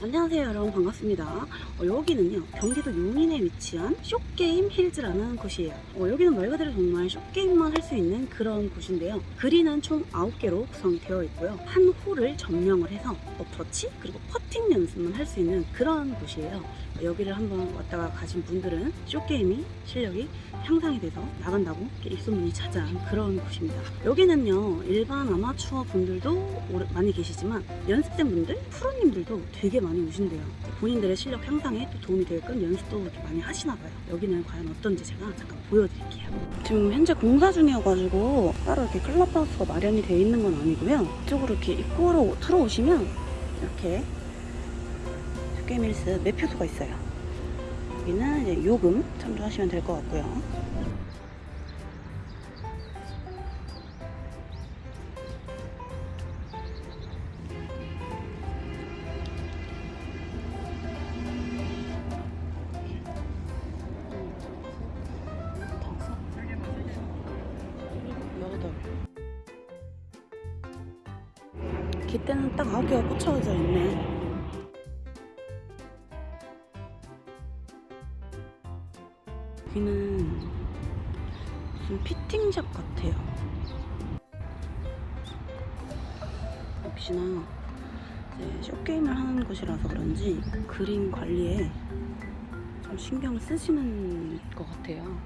안녕하세요 여러분. 반갑습니다. 어, 여기는요 경기도 용인에 위치한 Short Game Hills라는 곳이에요. 어, 여기는 말 그대로 정말 short game만 할 수 있는 그런 곳인데요. 그린은 총 9개로 구성이 되어 있고요. 한 홀을 점령을 해서 어프로치 그리고 퍼팅 연습만 할 수 있는 그런 곳이에요. 여기를 한번 왔다가 가신 분들은 short game이 실력이 향상이 돼서 나간다고 입소문이 자자한 그런 곳입니다. 여기는요 일반 아마추어 분들도 많이 계시지만 연습생 분들, 프로님들도 되게 많이 오신대요. 본인들의 실력 향상에 또 도움이 되게끔 연습도 이렇게 많이 하시나 봐요. 여기는 과연 어떤지 제가 잠깐 보여드릴게요. 지금 현재 공사 중이어가지고 따로 이렇게 클럽하우스가 마련이 되어 있는 건 아니고요. 이쪽으로 이렇게 입구로 들어오시면 이렇게 쇼게임힐스 매표소가 있어요. 여기는 이제 요금 참조하시면 될 것 같고요. 깃대는 딱 아홉 개가 꽂혀져 있네. 여기는 무슨 피팅샵 같아요. 역시나 이제 쇼게임을 하는 곳이라서 그런지 그림 관리에 좀 신경을 쓰시는 것 같아요.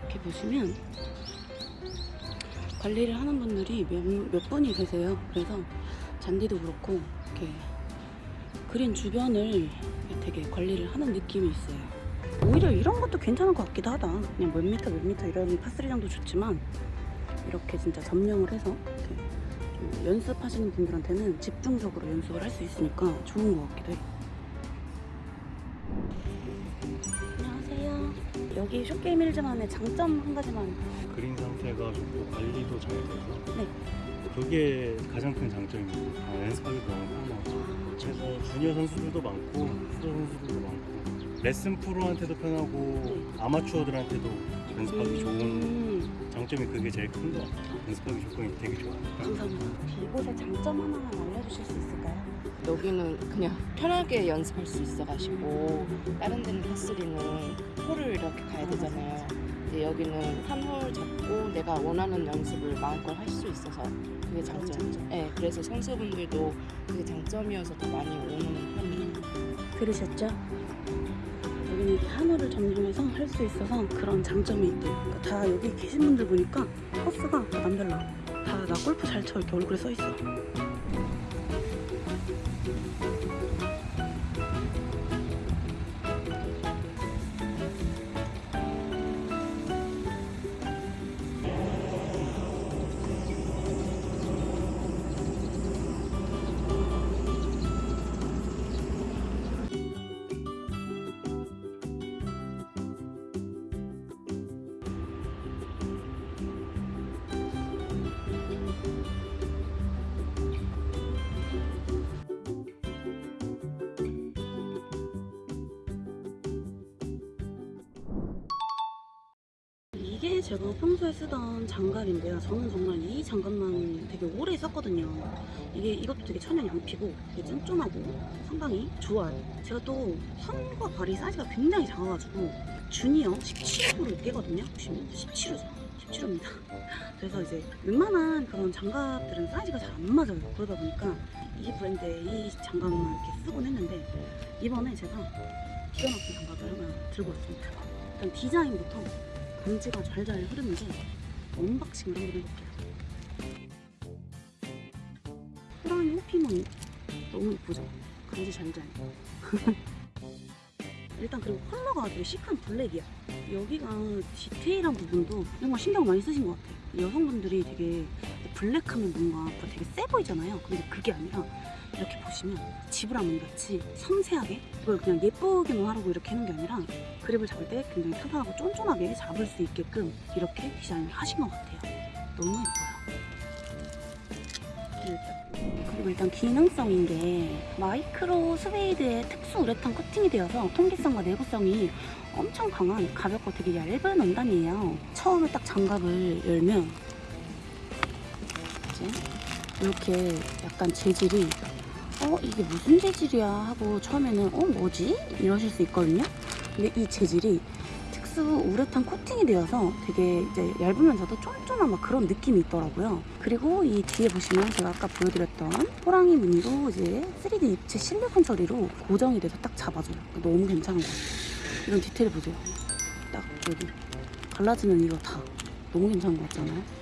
이렇게 보시면 관리를 하는 분들이 몇, 몇 분이 계세요. 그래서 잔디도 그렇고 이렇게 그린 주변을 되게 관리를 하는 느낌이 있어요. 오히려 이런 것도 괜찮은 것 같기도 하다. 그냥 몇 미터 몇 미터 이런 파스리장도 좋지만 이렇게 진짜 점령을 해서 연습하시는 분들한테는 집중적으로 연습을 할 수 있으니까 좋은 것 같기도 해. 안녕하세요. 여기 쇼게임 일즈만의 장점 한 가지만. 그린 상태가 좋고 관리도 잘 돼서 네. 그게 가장 큰 장점입니다. 아, 연습하기도 너무 편하고 그래서 주니어 선수들도 많고 프로 선수들도 많고. 레슨 프로한테도 편하고 아마추어들한테도 연습하기 좋은 음, 장점이 그게 제일 큰 것 같아요. 연습하기 조건이 되게 좋아요. 감사합니다. 이곳의 장점 하나만 알려주실 수 있을까요? 여기는 그냥 편하게 연습할 수 있어가지고 다른 데는 파스리는 홀을 이렇게 가야 되잖아요. 근데 여기는 한 홀 잡고 내가 원하는 연습을 마음껏 할 수 있어서 그게 장점이죠. 네, 그래서 선수분들도 그게 장점이어서 더 많이 오는 편이에요. 들으셨죠? 여기는 이렇게 한 점령해서 할 수 있어서 그런 장점이 있대요. 그러니까 다 여기 계신 분들 보니까 코스가 다 남달라. 다 나 골프 잘 쳐 이렇게 얼굴에 써 있어. 이게 제가 평소에 쓰던 장갑인데요. 저는 정말 이 장갑만 되게 오래 썼거든요. 이게 이것도 되게 천연 양피고 되게 쫀쫀하고 상당히 좋아요. 제가 또 손과 발이 사이즈가 굉장히 작아가지고 주니어 17호로 깨거든요. 보시면 17호죠. 17호입니다. 그래서 이제 웬만한 그런 장갑들은 사이즈가 잘 안 맞아요. 그러다 보니까 이 브랜드의 이 장갑만 이렇게 쓰곤 했는데 이번에 제가 기가 막힌 장갑을 하나 들고 왔습니다. 일단 디자인부터 간지가 좔좔 흐르는데 unboxing을 한번 해볼게요. 호랑이 호피무늬 너무 예쁘죠? 간지 좔좔. 일단 그리고 컬러가 되게 시크한 블랙이야. 여기가 디테일한 부분도 정말 신경 많이 쓰신 것 같아요. 여성분들이 되게 블랙하면 뭔가 되게 세 보이잖아요. 근데 그게 아니라 이렇게 보시면 지브라문 같이 섬세하게 이걸 그냥 예쁘게만 하려고 이렇게 하는 게 아니라 그립을 잡을 때 굉장히 편하고 쫀쫀하게 잡을 수 있게끔 이렇게 디자인을 하신 것 같아요. 너무 예뻐요. 그리고 일단 기능성인 게 마이크로 스웨이드의 특수 우레탄 코팅이 되어서 통기성과 내구성이 엄청 강한 가볍고 되게 얇은 원단이에요. 처음에 딱 장갑을 열면 이렇게 약간 재질이 어 이게 무슨 재질이야 하고 처음에는 어 뭐지 이러실 수 있거든요. 근데 이 재질이 특수 우레탄 코팅이 되어서 되게 이제 얇으면서도 쫀쫀한 막 그런 느낌이 있더라고요. 그리고 이 뒤에 보시면 제가 아까 보여드렸던 호랑이 무늬로 이제 3D 입체 실리콘 처리로 고정이 돼서 딱 잡아줘요. 너무 괜찮은 것 같아요. 이런 디테일 보세요. 딱 여기 갈라지는 이거 다 너무 괜찮은 것 같잖아요.